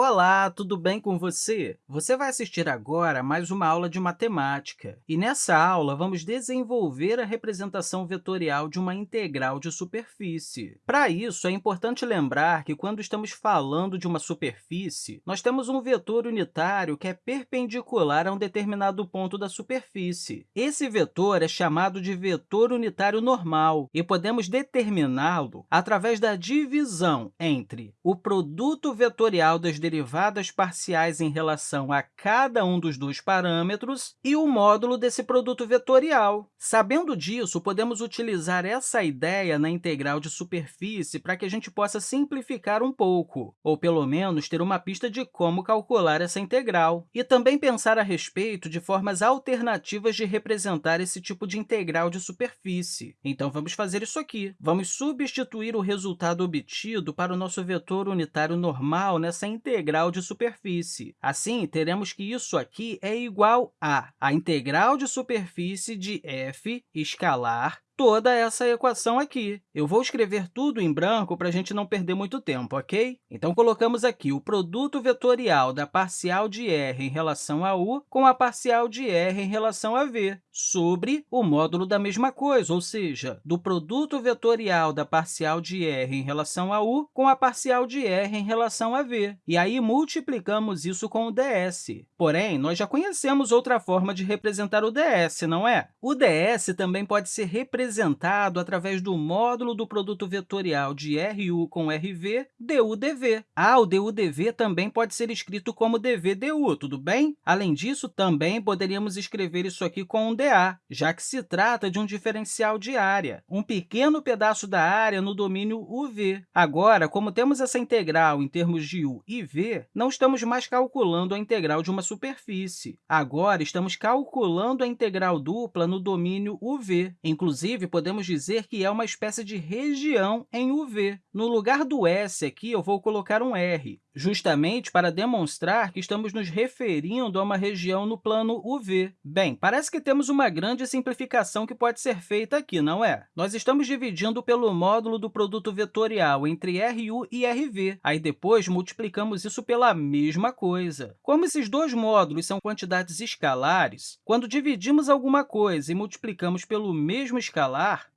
Olá, tudo bem com você? Você vai assistir agora a mais uma aula de matemática. E nessa aula, vamos desenvolver a representação vetorial de uma integral de superfície. Para isso, é importante lembrar que, quando estamos falando de uma superfície, nós temos um vetor unitário que é perpendicular a um determinado ponto da superfície. Esse vetor é chamado de vetor unitário normal e podemos determiná-lo através da divisão entre o produto vetorial das derivadas parciais em relação a cada um dos dois parâmetros e o módulo desse produto vetorial. Sabendo disso, podemos utilizar essa ideia na integral de superfície para que a gente possa simplificar um pouco, ou pelo menos ter uma pista de como calcular essa integral, e também pensar a respeito de formas alternativas de representar esse tipo de integral de superfície. Então, vamos fazer isso aqui. Vamos substituir o resultado obtido para o nosso vetor unitário normal nessa integral integral de superfície. Assim, teremos que isso aqui é igual a a integral de superfície de f escalar toda essa equação aqui. Eu vou escrever tudo em branco para a gente não perder muito tempo, ok? Então, colocamos aqui o produto vetorial da parcial de r em relação a u com a parcial de r em relação a v, sobre o módulo da mesma coisa, ou seja, do produto vetorial da parcial de r em relação a u com a parcial de r em relação a v. E aí, multiplicamos isso com o ds. Porém, nós já conhecemos outra forma de representar o ds, não é? O ds também pode ser representado representado através do módulo do produto vetorial de RU com RV, du/dv. Ah, o du/dv também pode ser escrito como dv/du, tudo bem? Além disso, também poderíamos escrever isso aqui com um dA, já que se trata de um diferencial de área, um pequeno pedaço da área no domínio UV. Agora, como temos essa integral em termos de u e v, não estamos mais calculando a integral de uma superfície. Agora, estamos calculando a integral dupla no domínio UV. Inclusive, Inclusive, podemos dizer que é uma espécie de região em UV. No lugar do S aqui, eu vou colocar um R, justamente para demonstrar que estamos nos referindo a uma região no plano UV. Bem, parece que temos uma grande simplificação que pode ser feita aqui, não é? Nós estamos dividindo pelo módulo do produto vetorial entre RU e RV. Aí, depois, multiplicamos isso pela mesma coisa. Como esses dois módulos são quantidades escalares, quando dividimos alguma coisa e multiplicamos pelo mesmo escalar,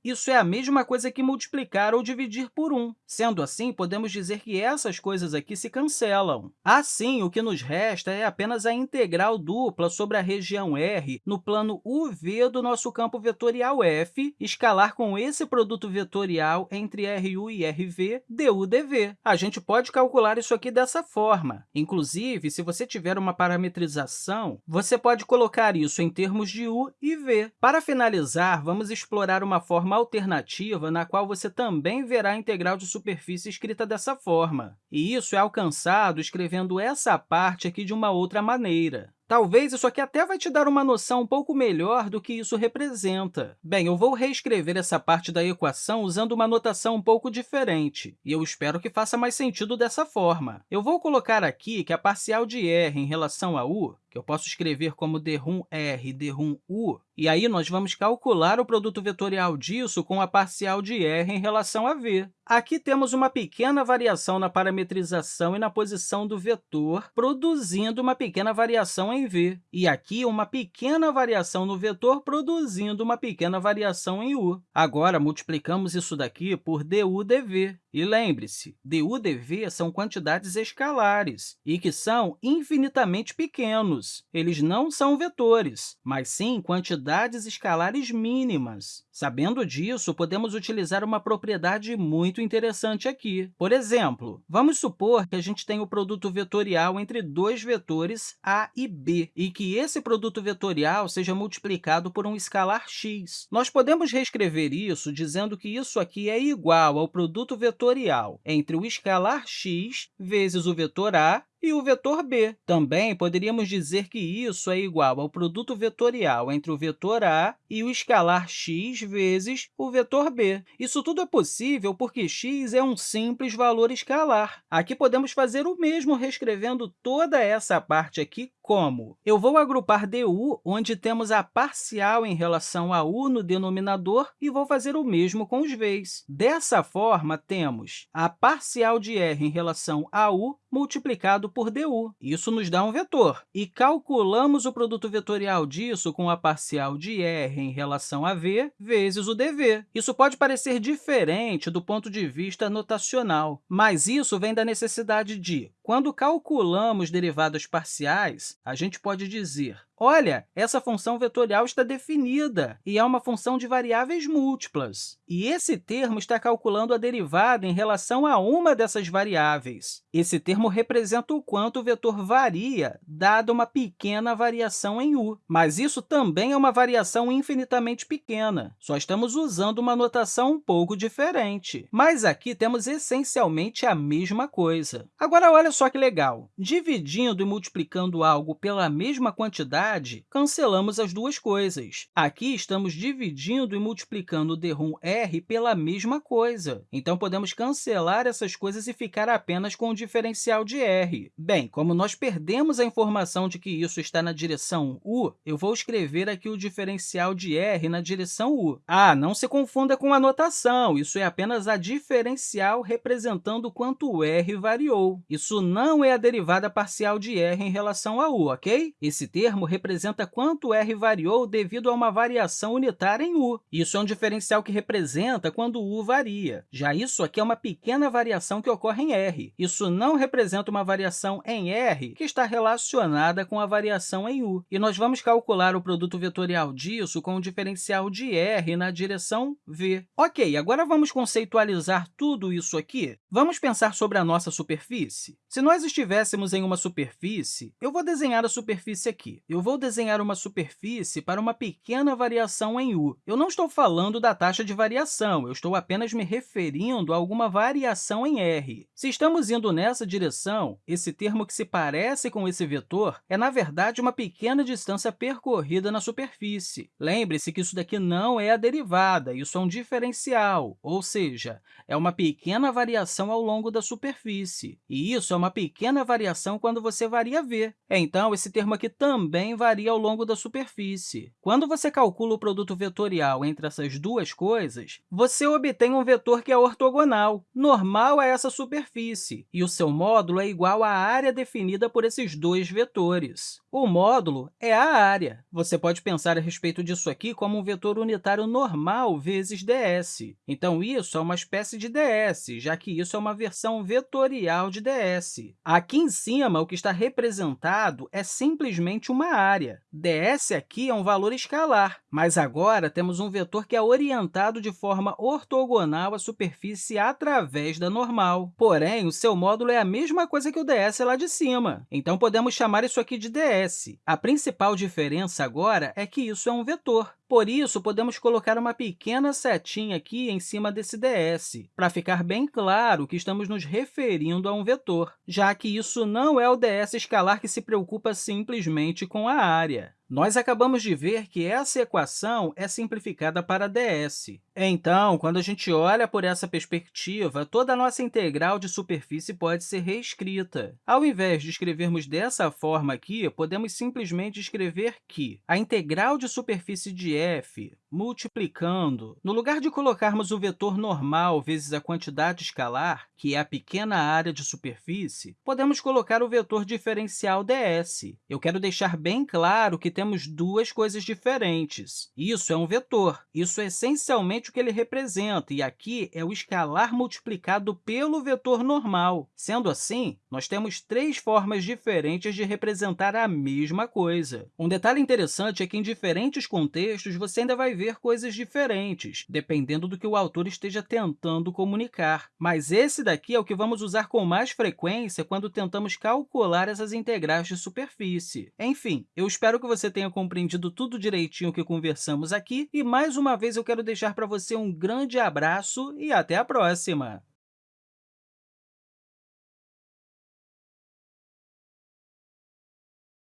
isso é a mesma coisa que multiplicar ou dividir por 1. Sendo assim, podemos dizer que essas coisas aqui se cancelam cancelam. Assim, o que nos resta é apenas a integral dupla sobre a região R no plano UV do nosso campo vetorial f, escalar com esse produto vetorial entre RU e RV, du dv. A gente pode calcular isso aqui dessa forma. Inclusive, se você tiver uma parametrização, você pode colocar isso em termos de u e v. Para finalizar, vamos explorar uma forma alternativa na qual você também verá a integral de superfície escrita dessa forma. E isso é alcançado escrevendo essa parte aqui de uma outra maneira. Talvez isso aqui até vai te dar uma noção um pouco melhor do que isso representa. Bem, eu vou reescrever essa parte da equação usando uma notação um pouco diferente, e eu espero que faça mais sentido dessa forma. Eu vou colocar aqui que a parcial de r em relação a u que eu posso escrever como d1r, d1u, e aí nós vamos calcular o produto vetorial disso com a parcial de r em relação a v. Aqui temos uma pequena variação na parametrização e na posição do vetor, produzindo uma pequena variação em v. E aqui, uma pequena variação no vetor, produzindo uma pequena variação em u. Agora, multiplicamos isso daqui por du dv. E lembre-se, du dv são quantidades escalares e que são infinitamente pequenos. Eles não são vetores, mas sim quantidades escalares mínimas. Sabendo disso, podemos utilizar uma propriedade muito interessante aqui. Por exemplo, vamos supor que a gente tem o produto vetorial entre dois vetores a e b, e que esse produto vetorial seja multiplicado por um escalar x. Nós podemos reescrever isso dizendo que isso aqui é igual ao produto vetorial entre o escalar x vezes o vetor a e o vetor b. Também poderíamos dizer que isso é igual ao produto vetorial entre o vetor a e o escalar x vezes o vetor b. Isso tudo é possível porque x é um simples valor escalar. Aqui podemos fazer o mesmo reescrevendo toda essa parte aqui Como? Eu vou agrupar du, onde temos a parcial em relação a u no denominador, e vou fazer o mesmo com os v's. Dessa forma, temos a parcial de r em relação a u multiplicado por du. Isso nos dá um vetor. E calculamos o produto vetorial disso com a parcial de r em relação a v vezes o dv. Isso pode parecer diferente do ponto de vista notacional, mas isso vem da necessidade de, quando calculamos derivadas parciais, a gente pode dizer Olha, essa função vetorial está definida e é uma função de variáveis múltiplas. E esse termo está calculando a derivada em relação a uma dessas variáveis. Esse termo representa o quanto o vetor varia, dada uma pequena variação em u. Mas isso também é uma variação infinitamente pequena. Só estamos usando uma notação um pouco diferente. Mas aqui temos essencialmente a mesma coisa. Agora, olha só que legal. Dividindo e multiplicando algo pela mesma quantidade, cancelamos as duas coisas. Aqui estamos dividindo e multiplicando o derrum r pela mesma coisa. Então, podemos cancelar essas coisas e ficar apenas com o diferencial de r. Bem, como nós perdemos a informação de que isso está na direção u, eu vou escrever aqui o diferencial de r na direção u. Ah, não se confunda com a notação, isso é apenas a diferencial representando quanto o r variou. Isso não é a derivada parcial de r em relação a u, ok? Esse termo representa quanto r variou devido a uma variação unitária em u. Isso é um diferencial que representa quando u varia. Já isso aqui é uma pequena variação que ocorre em r. Isso não representa uma variação em r que está relacionada com a variação em u. E nós vamos calcular o produto vetorial disso com o diferencial de r na direção v. Ok, agora vamos conceitualizar tudo isso aqui. Vamos pensar sobre a nossa superfície? Se nós estivéssemos em uma superfície, eu vou desenhar a superfície aqui. Eu vou vou desenhar uma superfície para uma pequena variação em u. Eu não estou falando da taxa de variação, eu estou apenas me referindo a alguma variação em r. Se estamos indo nessa direção, esse termo que se parece com esse vetor é, na verdade, uma pequena distância percorrida na superfície. Lembre-se que isso daqui não é a derivada, isso é um diferencial, ou seja, é uma pequena variação ao longo da superfície. E isso é uma pequena variação quando você varia v. Então, esse termo aqui também varia ao longo da superfície. Quando você calcula o produto vetorial entre essas duas coisas, você obtém um vetor que é ortogonal, normal a essa superfície, e o seu módulo é igual à área definida por esses dois vetores. O módulo é a área. Você pode pensar a respeito disso aqui como um vetor unitário normal vezes ds. Então, isso é uma espécie de ds, já que isso é uma versão vetorial de ds. Aqui em cima, o que está representado é simplesmente uma área ds aqui é um valor escalar, mas agora temos um vetor que é orientado de forma ortogonal à superfície através da normal. Porém, o seu módulo é a mesma coisa que o ds lá de cima, então podemos chamar isso aqui de ds. A principal diferença agora é que isso é um vetor. Por isso, podemos colocar uma pequena setinha aqui em cima desse ds, para ficar bem claro que estamos nos referindo a um vetor, já que isso não é o ds escalar que se preocupa simplesmente com a área. Nós acabamos de ver que essa equação é simplificada para ds. Então, quando a gente olha por essa perspectiva, toda a nossa integral de superfície pode ser reescrita. Ao invés de escrevermos dessa forma aqui, podemos simplesmente escrever que a integral de superfície de f multiplicando, no lugar de colocarmos o vetor normal vezes a quantidade escalar, que é a pequena área de superfície, podemos colocar o vetor diferencial ds. Eu quero deixar bem claro que temos duas coisas diferentes. Isso é um vetor. Isso é essencialmente o que ele representa, e aqui é o escalar multiplicado pelo vetor normal. Sendo assim, nós temos três formas diferentes de representar a mesma coisa. Um detalhe interessante é que, em diferentes contextos, você ainda vai ver coisas diferentes, dependendo do que o autor esteja tentando comunicar. Mas esse daqui é o que vamos usar com mais frequência quando tentamos calcular essas integrais de superfície. Enfim, eu espero que você tenha compreendido tudo direitinho que conversamos aqui, e mais uma vez eu quero deixar para você um grande abraço e até a próxima!